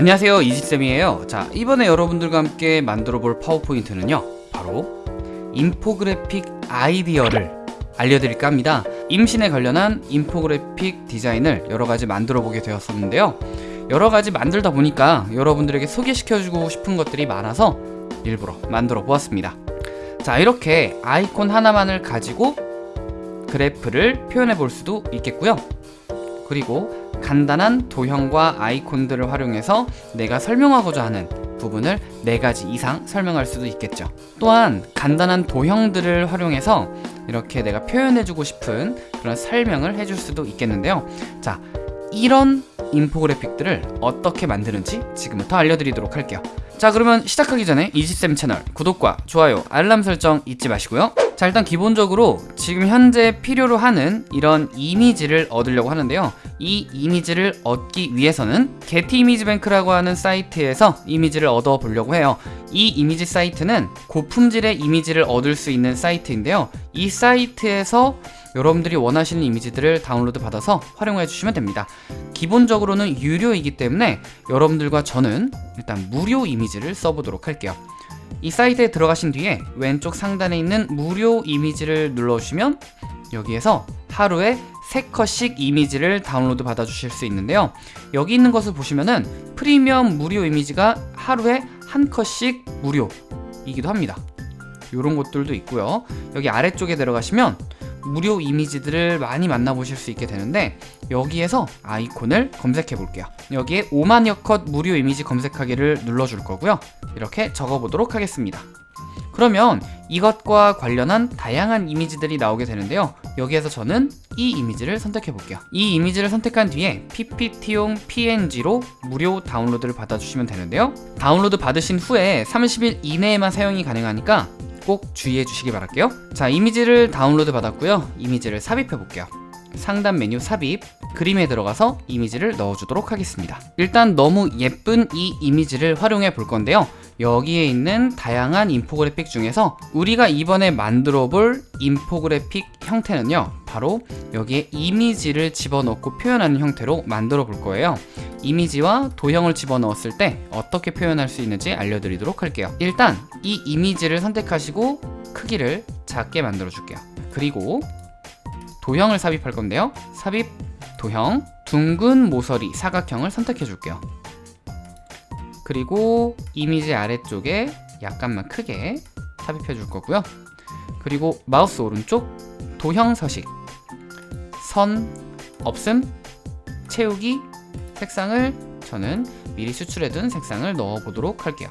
안녕하세요. 이지쌤이에요. 자 이번에 여러분들과 함께 만들어 볼 파워포인트는요 바로 인포그래픽 아이디어를 알려드릴까 합니다. 임신에 관련한 인포그래픽 디자인을 여러가지 만들어 보게 되었었는데요. 여러가지 만들다 보니까 여러분들에게 소개시켜주고 싶은 것들이 많아서 일부러 만들어 보았습니다. 자 이렇게 아이콘 하나만을 가지고 그래프를 표현해 볼 수도 있겠고요. 그리고 간단한 도형과 아이콘들을 활용해서 내가 설명하고자 하는 부분을 4가지 이상 설명할 수도 있겠죠. 또한 간단한 도형들을 활용해서 이렇게 내가 표현해주고 싶은 그런 설명을 해줄 수도 있겠는데요. 자 이런 인포그래픽들을 어떻게 만드는지 지금부터 알려드리도록 할게요. 자 그러면 시작하기 전에 이지쌤 채널 구독과 좋아요 알람 설정 잊지 마시고요 자 일단 기본적으로 지금 현재 필요로 하는 이런 이미지를 얻으려고 하는데요. 이 이미지를 얻기 위해서는 게티 이미지 뱅크라고 하는 사이트에서 이미지를 얻어 보려고 해요. 이 이미지 사이트는 고품질의 이미지를 얻을 수 있는 사이트인데요. 이 사이트에서 여러분들이 원하시는 이미지들을 다운로드 받아서 활용해 주시면 됩니다. 기본적으로는 유료이기 때문에 여러분들과 저는 일단 무료 이미지를 써보도록 할게요 이 사이트에 들어가신 뒤에 왼쪽 상단에 있는 무료 이미지를 눌러주시면 여기에서 하루에 3컷씩 이미지를 다운로드 받아 주실 수 있는데요. 여기 있는 것을 보시면은 프리미엄 무료 이미지가 하루에 한 컷씩 무료이기도 합니다. 이런 것들도 있고요. 여기 아래쪽에 들어가시면 무료 이미지들을 많이 만나보실 수 있게 되는데 여기에서 아이콘을 검색해 볼게요. 여기에 5만여 컷 무료 이미지 검색하기를 눌러줄 거고요. 이렇게 적어보도록 하겠습니다. 그러면 이것과 관련한 다양한 이미지들이 나오게 되는데요. 여기에서 저는 이 이미지를 선택해 볼게요. 이 이미지를 선택한 뒤에 PPT용 PNG로 무료 다운로드를 받아주시면 되는데요. 다운로드 받으신 후에 30일 이내에만 사용이 가능하니까 꼭 주의해 주시기 바랄게요. 자 이미지를 다운로드 받았고요. 이미지를 삽입해 볼게요. 상단 메뉴 삽입 그림에 들어가서 이미지를 넣어주도록 하겠습니다. 일단 너무 예쁜 이 이미지를 활용해 볼 건데요. 여기에 있는 다양한 인포그래픽 중에서 우리가 이번에 만들어 볼 인포그래픽 형태는요. 바로 여기에 이미지를 집어넣고 표현하는 형태로 만들어 볼 거예요 이미지와 도형을 집어넣었을 때 어떻게 표현할 수 있는지 알려드리도록 할게요. 일단 이 이미지를 선택하시고 크기를 작게 만들어 줄게요. 그리고 도형을 삽입할 건데요. 삽입 도형 둥근 모서리 사각형을 선택해 줄게요. 그리고 이미지 아래쪽에 약간만 크게 삽입해 줄 거고요. 그리고 마우스 오른쪽 도형 서식. 선 없음 채우기 색상을 저는 미리 추출해둔 색상을 넣어 보도록 할게요.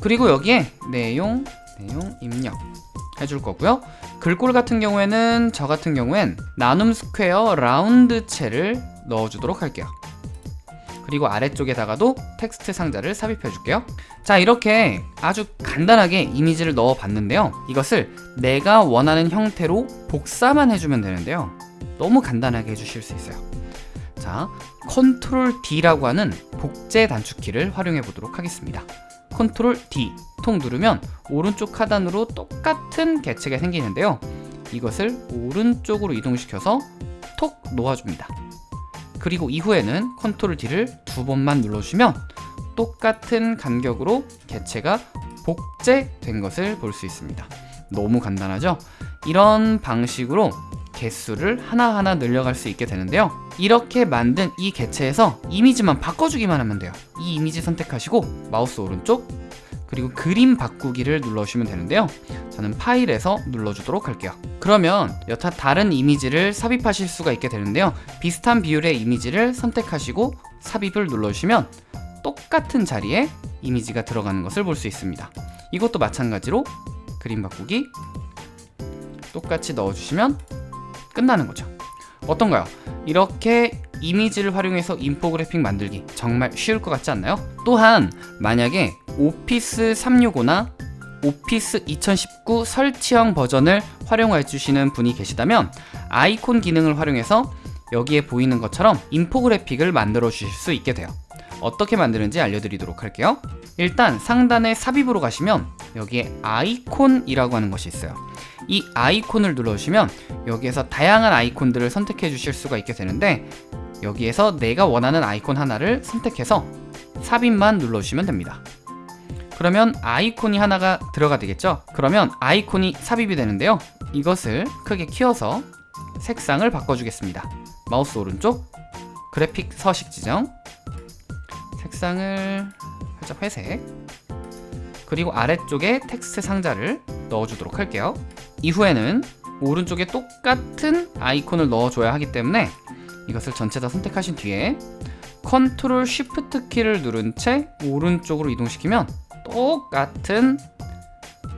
그리고 여기에 내용 내용 입력 해줄 거고요. 글꼴 같은 경우에는 저 같은 경우엔 나눔 스퀘어 라운드체를 넣어주도록 할게요. 그리고 아래쪽에다가도 텍스트 상자를 삽입해 줄게요. 자 이렇게 아주 간단하게 이미지를 넣어 봤는데요. 이것을 내가 원하는 형태로 복사만 해주면 되는데요. 너무 간단하게 해주실 수 있어요 자 Control D라고 하는 복제 단축키를 활용해 보도록 하겠습니다. Control D 톡 누르면 오른쪽 하단으로 똑같은 개체가 생기는데요. 이것을 오른쪽으로 이동시켜서 톡 놓아줍니다. 그리고 이후에는 Control D를 두 번만 눌러주시면 똑같은 간격으로 개체가 복제된 것을 볼 수 있습니다. 너무 간단하죠? 이런 방식으로 개수를 하나하나 늘려갈 수 있게 되는데요. 이렇게 만든 이 개체에서 이미지만 바꿔주기만 하면 돼요. 이 이미지 선택하시고 마우스 오른쪽 그리고 그림 바꾸기를 눌러주시면 되는데요. 저는 파일에서 눌러주도록 할게요. 그러면 여타 다른 이미지를 삽입하실 수가 있게 되는데요. 비슷한 비율의 이미지를 선택하시고 삽입을 눌러주시면 똑같은 자리에 이미지가 들어가는 것을 볼 수 있습니다. 이것도 마찬가지로 그림 바꾸기 똑같이 넣어주시면 끝나는 거죠 어떤가요? 이렇게 이미지를 활용해서 인포그래픽 만들기 정말 쉬울 것 같지 않나요? 또한 만약에 오피스 365나 오피스 2019 설치형 버전을 활용해 주시는 분이 계시다면 아이콘 기능을 활용해서 여기에 보이는 것처럼 인포그래픽을 만들어 주실 수 있게 돼요 어떻게 만드는지 알려드리도록 할게요 일단 상단에 삽입으로 가시면 여기에 아이콘이라고 하는 것이 있어요 이 아이콘을 눌러주시면 여기에서 다양한 아이콘들을 선택해 주실 수가 있게 되는데 여기에서 내가 원하는 아이콘 하나를 선택해서 삽입만 눌러주시면 됩니다. 그러면 아이콘이 하나가 들어가 되겠죠? 그러면 아이콘이 삽입이 되는데요. 이것을 크게 키워서 색상을 바꿔주겠습니다. 마우스 오른쪽 그래픽 서식 지정 색상을 살짝 회색 그리고 아래쪽에 텍스트 상자를 넣어주도록 할게요. 이후에는 오른쪽에 똑같은 아이콘을 넣어줘야 하기 때문에 이것을 전체 다 선택하신 뒤에 Control Shift 키를 누른 채 오른쪽으로 이동시키면 똑같은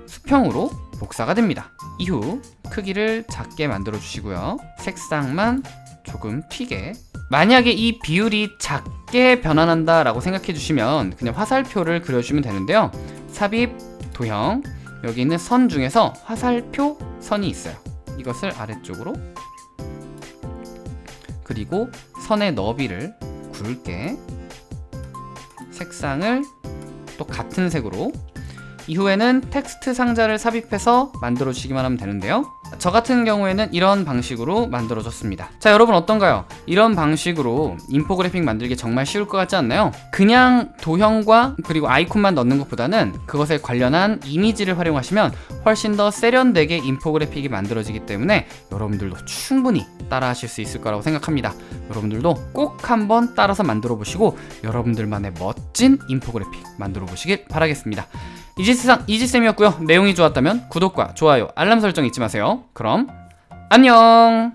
수평으로 복사가 됩니다. 이후 크기를 작게 만들어 주시고요. 색상만 조금 튀게 만약에 이 비율이 작게 변환한다 라고 생각해 주시면 그냥 화살표를 그려주면 되는데요 삽입, 도형. 여기 있는 선 중에서 화살표 선이 있어요. 이것을 아래쪽으로 그리고 선의 너비를 굵게 색상을 또 같은 색으로. 이후에는 텍스트 상자를 삽입해서 만들어 주시기만 하면 되는데요 저 같은 경우에는 이런 방식으로 만들어졌습니다 자 여러분 어떤가요? 이런 방식으로 인포그래픽 만들기 정말 쉬울 것 같지 않나요? 그냥 도형과 그리고 아이콘만 넣는 것보다는 그것에 관련한 이미지를 활용하시면 훨씬 더 세련되게 인포그래픽이 만들어지기 때문에 여러분들도 충분히 따라 하실 수 있을 거라고 생각합니다 여러분들도 꼭 한번 따라서 만들어 보시고 여러분들만의 멋진 인포그래픽 만들어 보시길 바라겠습니다 이지세상 이지쌤이었고요. 내용이 좋았다면 구독과 좋아요 알람 설정 잊지 마세요. 그럼 안녕